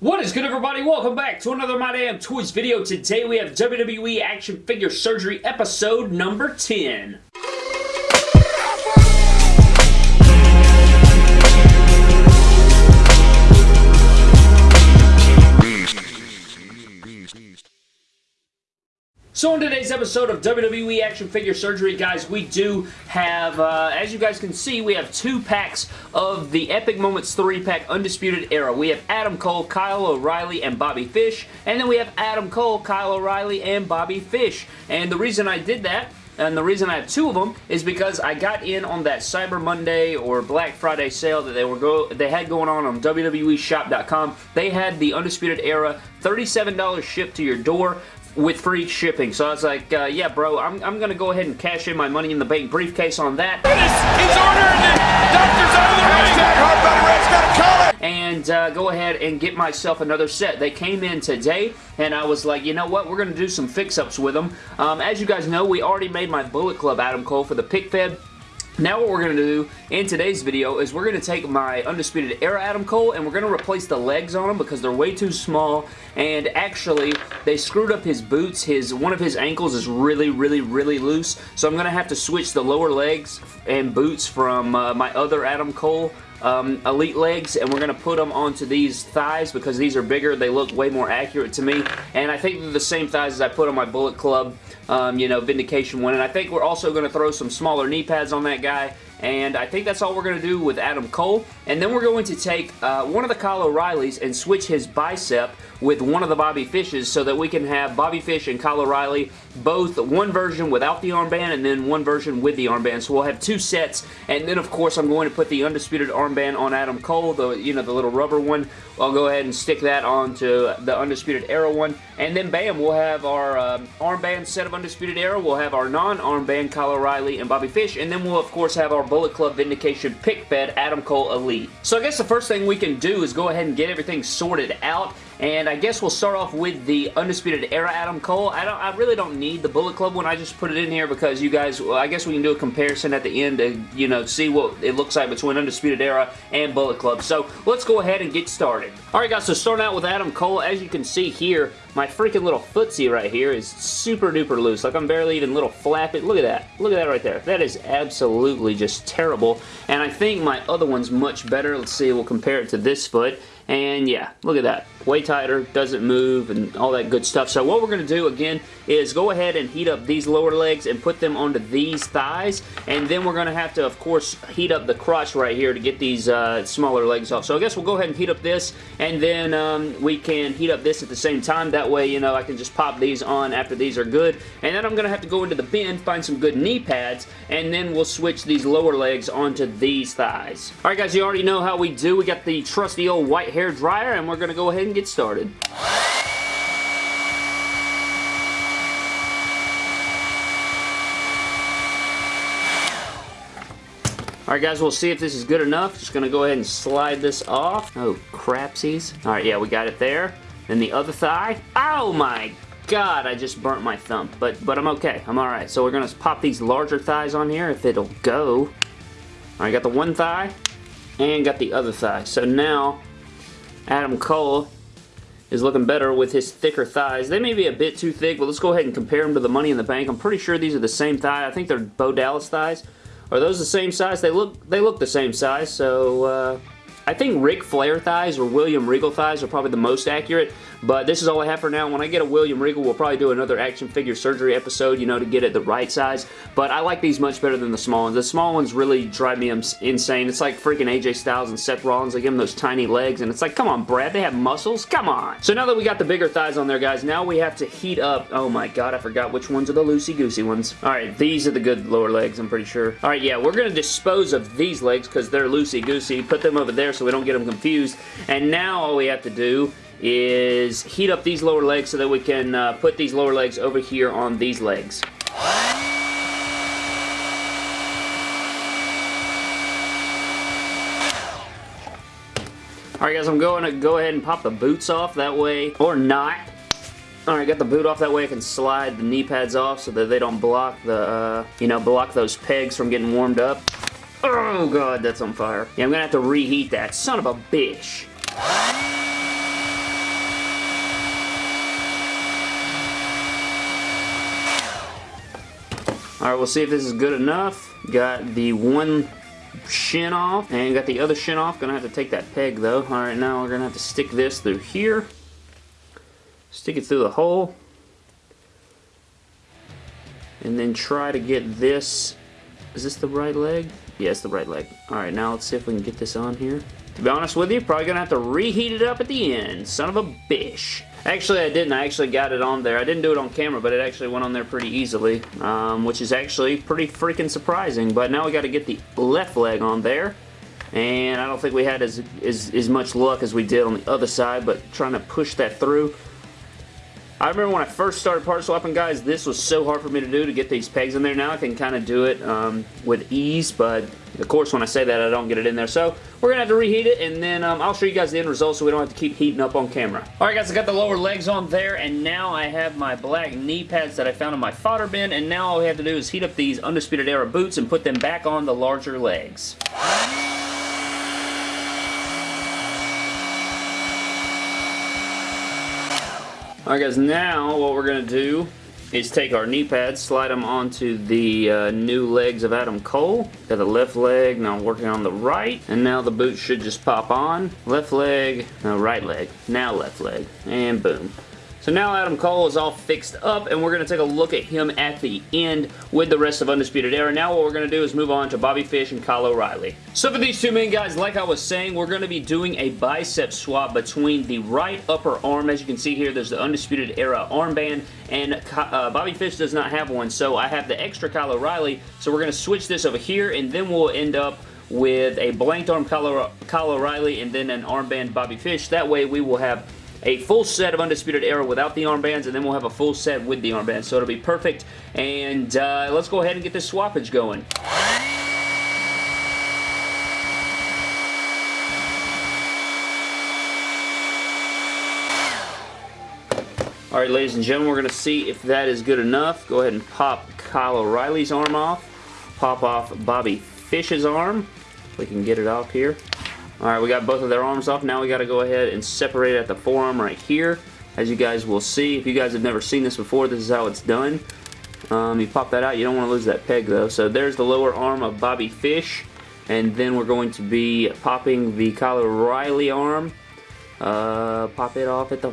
What is good everybody? Welcome back to another My Damn Toys video. Today we have WWE Action Figure Surgery episode number 10. So in today's episode of WWE Action Figure Surgery, guys, we do have, uh, as you guys can see, we have two packs of the Epic Moments 3-pack Undisputed Era. We have Adam Cole, Kyle O'Reilly, and Bobby Fish, and then we have Adam Cole, Kyle O'Reilly, and Bobby Fish. And the reason I did that and the reason I have two of them is because I got in on that Cyber Monday or Black Friday sale that they were go they had going on on WWEshop.com. They had the Undisputed Era $37 shipped to your door with free shipping. So I was like, uh, yeah, bro, I'm, I'm going to go ahead and cash in my Money in the Bank briefcase on that. He's ordering it! Doctor's out of the Hashtag Hardbody got a And uh, go ahead and get myself another set. They came in today, and I was like, you know what? We're going to do some fix-ups with them. Um, as you guys know, we already made my Bullet Club Adam Cole for the pick fed. Now what we're going to do in today's video is we're going to take my Undisputed Era Adam Cole and we're going to replace the legs on him because they're way too small and actually they screwed up his boots. His One of his ankles is really, really, really loose so I'm going to have to switch the lower legs and boots from uh, my other Adam Cole um, Elite legs and we're going to put them onto these thighs because these are bigger. They look way more accurate to me and I think they're the same thighs as I put on my Bullet Club um, you know, Vindication one. And I think we're also going to throw some smaller knee pads on that guy. And I think that's all we're going to do with Adam Cole. And then we're going to take uh, one of the Kyle O'Reillys and switch his bicep with one of the Bobby Fishes so that we can have Bobby Fish and Kyle O'Reilly both one version without the armband and then one version with the armband. So we'll have two sets and then of course I'm going to put the Undisputed armband on Adam Cole, the you know the little rubber one. I'll go ahead and stick that onto the Undisputed Era one and then bam we'll have our um, armband set of Undisputed Era. We'll have our non-armband Kyle O'Reilly and Bobby Fish and then we'll of course have our Bullet Club Vindication pick fed Adam Cole Elite. So I guess the first thing we can do is go ahead and get everything sorted out and I guess we'll start off with the Undisputed Era Adam Cole. I don't. I really don't need the Bullet Club one. I just put it in here because you guys, well, I guess we can do a comparison at the end to, you know, see what it looks like between Undisputed Era and Bullet Club. So let's go ahead and get started. Alright guys, so starting out with Adam Cole, as you can see here, my freaking little footsie right here is super duper loose. Like I'm barely even little flapping. Look at that. Look at that right there. That is absolutely just terrible. And I think my other one's much better. Let's see, we'll compare it to this foot. And yeah, look at that. Way tighter, doesn't move, and all that good stuff. So what we're going to do, again, is go ahead and heat up these lower legs and put them onto these thighs. And then we're going to have to, of course, heat up the crotch right here to get these uh, smaller legs off. So I guess we'll go ahead and heat up this, and then um, we can heat up this at the same time. That way, you know, I can just pop these on after these are good. And then I'm going to have to go into the bin, find some good knee pads, and then we'll switch these lower legs onto these thighs. Alright guys, you already know how we do. We got the trusty old white hair dryer and we're going to go ahead and get started. Alright guys, we'll see if this is good enough. Just to go ahead and slide this off. Oh, crapsies. Alright, yeah, we got it there. Then the other thigh. Oh my god, I just burnt my thumb. But but I'm okay. I'm alright. So we're going to pop these larger thighs on here if it'll go. Alright, got the one thigh and got the other thigh. So now Adam Cole is looking better with his thicker thighs. They may be a bit too thick, but let's go ahead and compare them to the Money in the Bank. I'm pretty sure these are the same thigh. I think they're Bo Dallas thighs. Are those the same size? They look they look the same size, so uh, I think Ric Flair thighs or William Regal thighs are probably the most accurate, but this is all I have for now. When I get a William Regal, we'll probably do another action figure surgery episode, you know, to get it the right size, but I like these much better than the small ones. The small ones really drive me insane. It's like freaking AJ Styles and Seth Rollins. They give them those tiny legs, and it's like, come on, Brad, they have muscles? Come on! So now that we got the bigger thighs on there, guys, now we have to heat up, oh my god, I forgot which ones are the loosey-goosey ones. Alright, these are the good lower legs, I'm pretty sure. Alright, yeah, we're going to dispose of these legs because they're loosey-goosey. Put them over there so we don't get them confused. And now all we have to do is heat up these lower legs so that we can uh, put these lower legs over here on these legs. Alright guys, I'm going to go ahead and pop the boots off that way, or not. Alright, got the boot off that way I can slide the knee pads off so that they don't block the, uh, you know, block those pegs from getting warmed up. Oh god, that's on fire. Yeah, I'm gonna have to reheat that. Son of a bitch. Alright, we'll see if this is good enough. Got the one shin off and got the other shin off. Gonna have to take that peg though. Alright, now we're gonna have to stick this through here. Stick it through the hole. And then try to get this. Is this the right leg? Yeah, it's the right leg. Alright, now let's see if we can get this on here. To be honest with you, probably gonna have to reheat it up at the end. Son of a bish. Actually, I didn't. I actually got it on there. I didn't do it on camera, but it actually went on there pretty easily, um, which is actually pretty freaking surprising. But now we got to get the left leg on there, and I don't think we had as, as, as much luck as we did on the other side, but trying to push that through. I remember when I first started part swapping, guys, this was so hard for me to do to get these pegs in there. Now I can kind of do it um, with ease, but of course when I say that, I don't get it in there. So we're going to have to reheat it, and then um, I'll show you guys the end result so we don't have to keep heating up on camera. Alright guys, I got the lower legs on there, and now I have my black knee pads that I found in my fodder bin, and now all we have to do is heat up these Undisputed Era boots and put them back on the larger legs. Alright guys, now what we're going to do is take our knee pads, slide them onto the uh, new legs of Adam Cole. Got the left leg, now I'm working on the right, and now the boot should just pop on. Left leg, no, right leg, now left leg, and boom. So now Adam Cole is all fixed up, and we're going to take a look at him at the end with the rest of Undisputed Era. Now what we're going to do is move on to Bobby Fish and Kyle O'Reilly. So for these two men, guys, like I was saying, we're going to be doing a bicep swap between the right upper arm. As you can see here, there's the Undisputed Era armband, and uh, Bobby Fish does not have one, so I have the extra Kyle O'Reilly, so we're going to switch this over here, and then we'll end up with a blanked arm Kyle O'Reilly and then an armband Bobby Fish. That way we will have a full set of Undisputed Era without the armbands, and then we'll have a full set with the armbands, so it'll be perfect. And uh, let's go ahead and get this swappage going. Alright, ladies and gentlemen, we're going to see if that is good enough. Go ahead and pop Kyle O'Reilly's arm off. Pop off Bobby Fish's arm. We can get it off here. Alright, we got both of their arms off. Now we got to go ahead and separate at the forearm right here. As you guys will see, if you guys have never seen this before, this is how it's done. Um, you pop that out. You don't want to lose that peg though. So there's the lower arm of Bobby Fish. And then we're going to be popping the Kyle O'Reilly arm. Uh, pop it off at the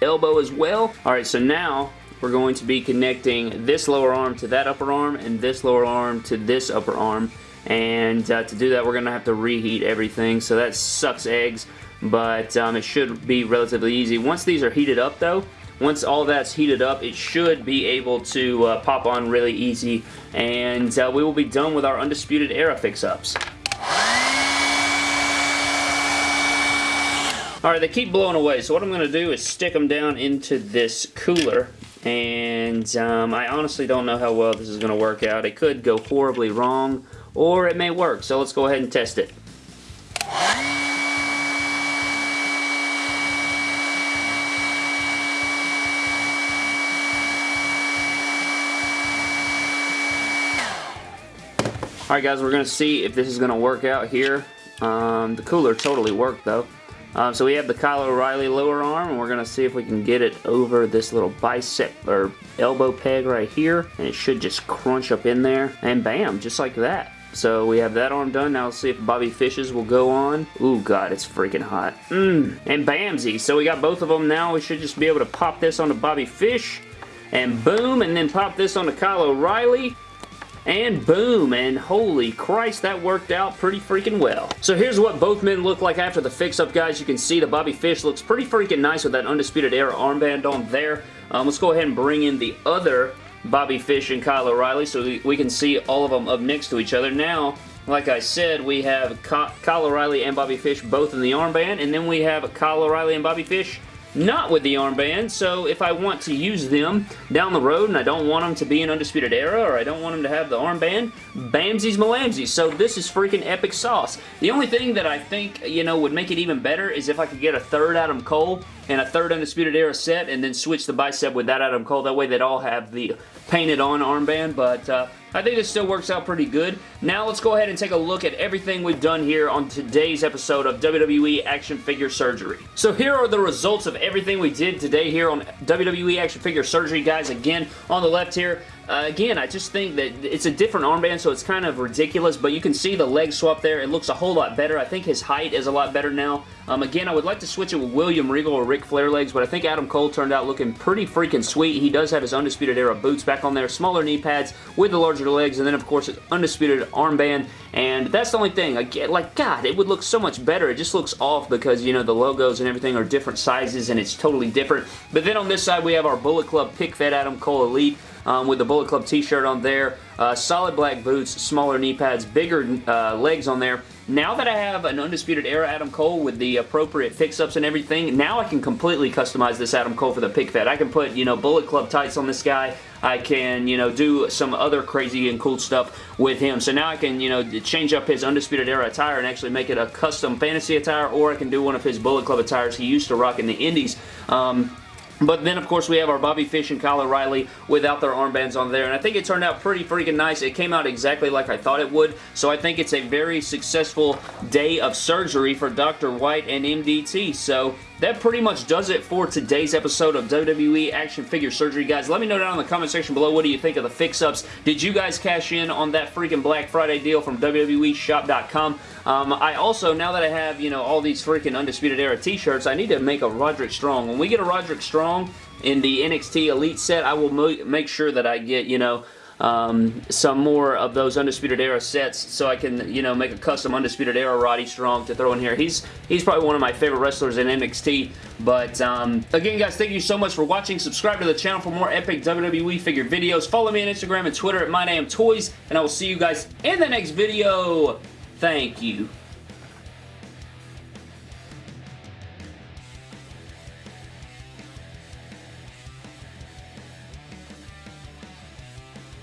elbow as well. Alright, so now we're going to be connecting this lower arm to that upper arm and this lower arm to this upper arm and uh, to do that we're going to have to reheat everything so that sucks eggs but um, it should be relatively easy. Once these are heated up though, once all that's heated up, it should be able to uh, pop on really easy and uh, we will be done with our Undisputed Era fix-ups. Alright, they keep blowing away, so what I'm going to do is stick them down into this cooler and um, I honestly don't know how well this is going to work out. It could go horribly wrong or it may work. So let's go ahead and test it. Alright guys, we're going to see if this is going to work out here. Um, the cooler totally worked though. Um, so we have the Kyle O'Reilly lower arm, and we're going to see if we can get it over this little bicep or elbow peg right here, and it should just crunch up in there, and bam, just like that. So we have that arm done. Now let's see if Bobby Fish's will go on. Ooh, God, it's freaking hot. Mmm. And Bamsy. So we got both of them now. We should just be able to pop this onto Bobby Fish. And boom. And then pop this onto Kyle O'Reilly. And boom, and holy Christ, that worked out pretty freaking well. So here's what both men look like after the fix-up, guys. You can see the Bobby Fish looks pretty freaking nice with that Undisputed Era armband on there. Um, let's go ahead and bring in the other Bobby Fish and Kyle O'Reilly so we can see all of them up next to each other. Now, like I said, we have Kyle O'Reilly and Bobby Fish both in the armband, and then we have Kyle O'Reilly and Bobby Fish not with the armband, so if I want to use them down the road and I don't want them to be an Undisputed Era or I don't want them to have the armband, Bamsies Malamsies. So this is freaking epic sauce. The only thing that I think, you know, would make it even better is if I could get a third Adam Cole and a third Undisputed Era set and then switch the bicep with that Adam Cole. That way they'd all have the painted on armband, but uh, I think this still works out pretty good. Now let's go ahead and take a look at everything we've done here on today's episode of WWE Action Figure Surgery. So here are the results of everything we did today here on WWE Action Figure Surgery, guys. Again, on the left here, uh, again, I just think that it's a different armband, so it's kind of ridiculous, but you can see the leg swap there. It looks a whole lot better. I think his height is a lot better now. Um, again, I would like to switch it with William Regal or Ric Flair legs, but I think Adam Cole turned out looking pretty freaking sweet. He does have his Undisputed Era boots back on there, smaller knee pads with the larger legs, and then, of course, his Undisputed armband, and that's the only thing. I get, like, God, it would look so much better. It just looks off because, you know, the logos and everything are different sizes, and it's totally different. But then on this side, we have our Bullet Club Pick Fed Adam Cole Elite um, with the Bullet Club t-shirt on there. Uh, solid black boots, smaller knee pads, bigger uh, legs on there. Now that I have an Undisputed Era Adam Cole with the appropriate fix-ups and everything, now I can completely customize this Adam Cole for the pick fed. I can put, you know, Bullet Club tights on this guy. I can, you know, do some other crazy and cool stuff with him. So now I can, you know, change up his Undisputed Era attire and actually make it a custom fantasy attire, or I can do one of his Bullet Club attires he used to rock in the Indies. Um, but then, of course, we have our Bobby Fish and Kyle O'Reilly without their armbands on there. And I think it turned out pretty freaking nice. It came out exactly like I thought it would. So I think it's a very successful day of surgery for Dr. White and MDT. So that pretty much does it for today's episode of WWE Action Figure Surgery, guys. Let me know down in the comment section below what do you think of the fix-ups. Did you guys cash in on that freaking Black Friday deal from WWEshop.com? Um, I also, now that I have, you know, all these freaking Undisputed Era t-shirts, I need to make a Roderick Strong. When we get a Roderick Strong in the NXT Elite set, I will make sure that I get, you know, um, some more of those Undisputed Era sets so I can, you know, make a custom Undisputed Era Roddy Strong to throw in here. He's he's probably one of my favorite wrestlers in NXT, but um, again, guys, thank you so much for watching. Subscribe to the channel for more epic WWE figure videos. Follow me on Instagram and Twitter at MyNameToys, and I will see you guys in the next video. Thank you.